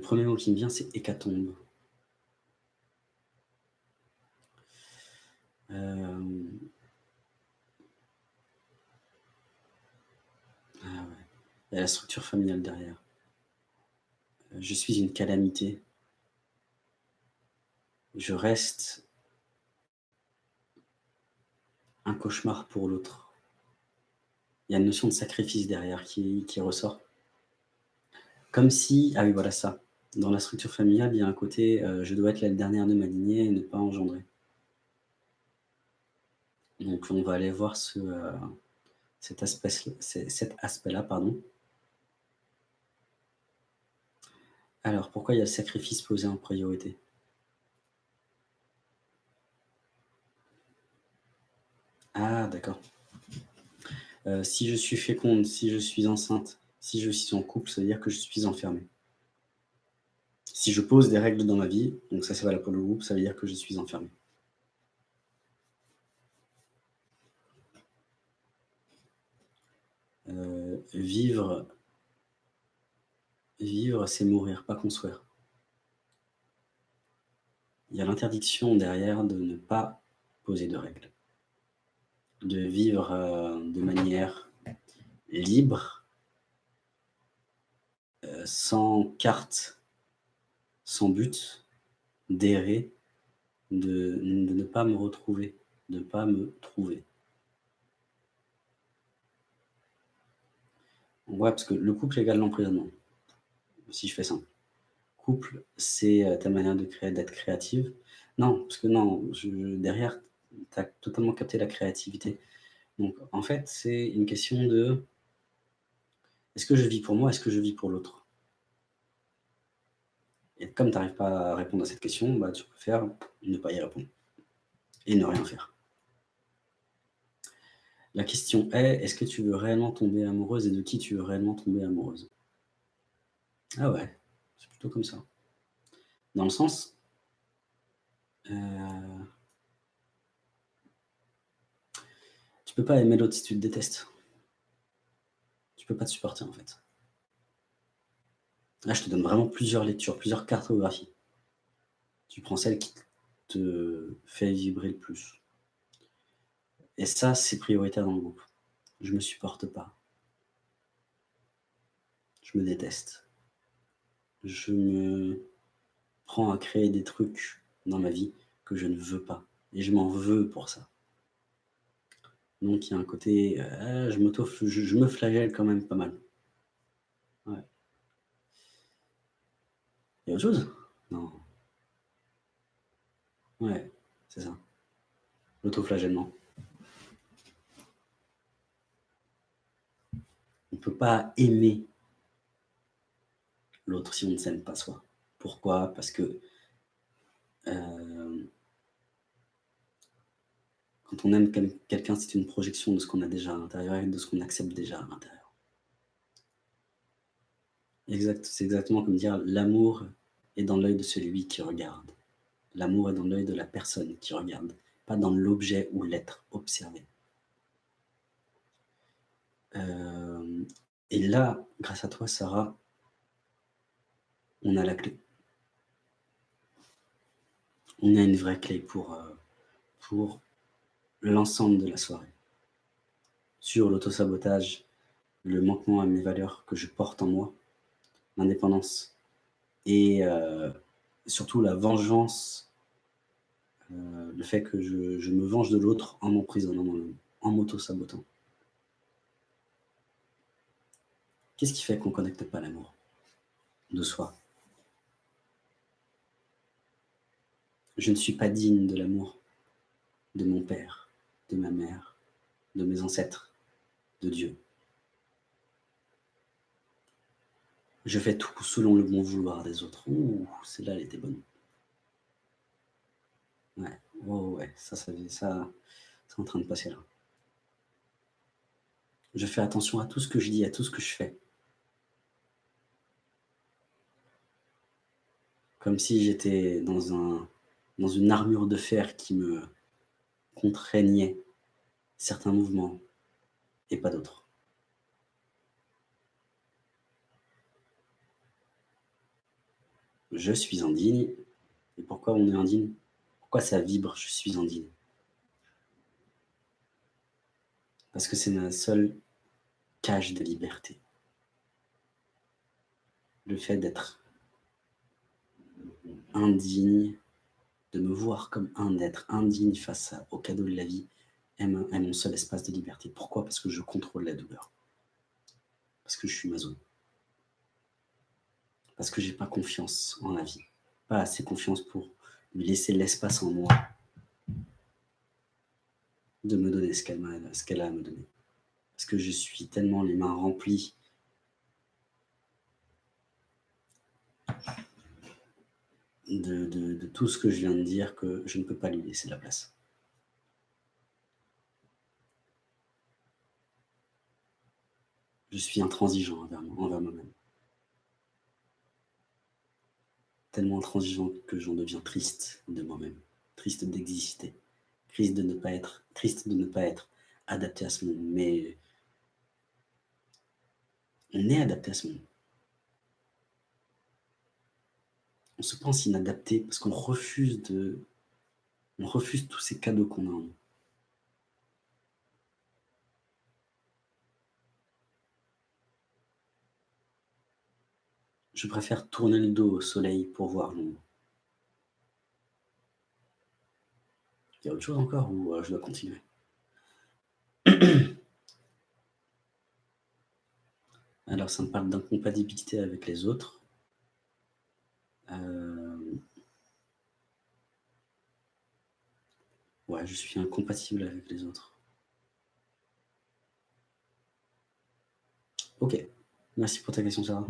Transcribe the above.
premier mot qui me vient, c'est hécatombe. Euh... Ah. Il y a la structure familiale derrière. Euh, je suis une calamité. Je reste un cauchemar pour l'autre. Il y a une notion de sacrifice derrière qui, qui ressort. Comme si, ah oui, voilà ça. Dans la structure familiale, il y a un côté euh, je dois être la dernière de ma lignée et ne pas engendrer. Donc on va aller voir euh, cet aspect-là. pardon. Alors, pourquoi il y a le sacrifice posé en priorité? Ah, d'accord. Euh, si je suis féconde, si je suis enceinte, si je suis en couple, ça veut dire que je suis enfermé. Si je pose des règles dans ma vie, donc ça c'est valable pour le groupe, ça veut dire que je suis enfermé. Euh, vivre, vivre c'est mourir, pas construire. Il y a l'interdiction derrière de ne pas poser de règles, de vivre euh, de manière libre, euh, sans carte, sans but, d'errer, de, ne pas me retrouver, de ne pas me trouver. Ouais, parce que le couple égale l'emprisonnement, si je fais simple. Couple, c'est euh, ta manière d'être créative. Non, parce que non, derrière, tu as totalement capté la créativité. Donc, en fait, c'est une question de est-ce que je vis pour moi Est-ce que je vis pour l'autre? Et comme tu n'arrives pas à répondre à cette question, bah, tu préfères ne pas y répondre et ne rien faire. La question est, est-ce que tu veux réellement tomber amoureuse et de qui tu veux réellement tomber amoureuse? Ah ouais, c'est plutôt comme ça. Dans le sens... Euh, tu peux pas aimer l'autre si tu te détestes tu peux pas te supporter en fait. Là, je te donne vraiment plusieurs lectures, plusieurs cartographies. Tu prends celle qui te fait vibrer le plus. Et ça, c'est prioritaire dans le groupe. Je me supporte pas. Je me déteste. Je me prends à créer des trucs dans ma vie que je ne veux pas. Et je m'en veux pour ça. Donc il y a un côté, euh, je, me flagelle quand même pas mal. Ouais. Il y a autre chose? Non. Ouais, c'est ça. L'autoflagellement. On ne peut pas aimer l'autre si on ne s'aime pas soi. Pourquoi? Parce que euh, quand on aime quelqu'un, c'est une projection de ce qu'on a déjà à l'intérieur et de ce qu'on accepte déjà à l'intérieur. Exact, c'est exactement comme dire l'amour est dans l'œil de celui qui regarde. L'amour est dans l'œil de la personne qui regarde, pas dans l'objet ou l'être observé. Euh, et là, grâce à toi, Sarah, on a la clé. On a une vraie clé pour, euh, pour l'ensemble de la soirée. Sur l'autosabotage, le manquement à mes valeurs que je porte en moi, l'indépendance et euh, surtout la vengeance, euh, le fait que je, me venge de l'autre en m'emprisonnant, en m'auto-sabotant. Qu'est-ce qui fait qu'on ne connecte pas l'amour de soi? Je ne suis pas digne de l'amour de mon père de ma mère, de mes ancêtres, de Dieu. Je fais tout selon le bon vouloir des autres. Ouh, celle-là, elle était bonne. Ouais, oh ouais, ça, ça, ça c'est en train de passer là. Je fais attention à tout ce que je dis, à tout ce que je fais. Comme si j'étais dans, un, dans une armure de fer qui me, contraignait certains mouvements et pas d'autres. Je suis indigne. Et pourquoi on est indigne? Pourquoi ça vibre « je suis indigne » Parce que c'est ma seule cage de liberté. Le fait d'être indigne, de me voir comme un être indigne face au cadeau de la vie, est, mon seul espace de liberté. Pourquoi? Parce que je contrôle la douleur. Parce que je suis maso. Parce que j'ai pas confiance en la vie. Pas assez confiance pour lui laisser l'espace en moi de me donner ce qu'elle a, a à me donner. Parce que je suis tellement les mains remplies de, de, tout ce que je viens de dire que je ne peux pas lui laisser la place. Je suis intransigeant envers moi-même. Tellement intransigeant que j'en deviens triste de moi-même, triste d'exister triste de ne pas être, triste de ne pas être adapté à ce monde, mais on est adapté à ce monde. On se pense inadapté parce qu'on refuse de, on refuse tous ces cadeaux qu'on a en nous. Je préfère tourner le dos au soleil pour voir l'ombre. Il y a autre chose encore ou euh, je dois continuer? Alors, ça me parle d'incompatibilité avec les autres. Euh, ouais, je suis incompatible avec les autres. Ok, merci pour ta question, Sarah.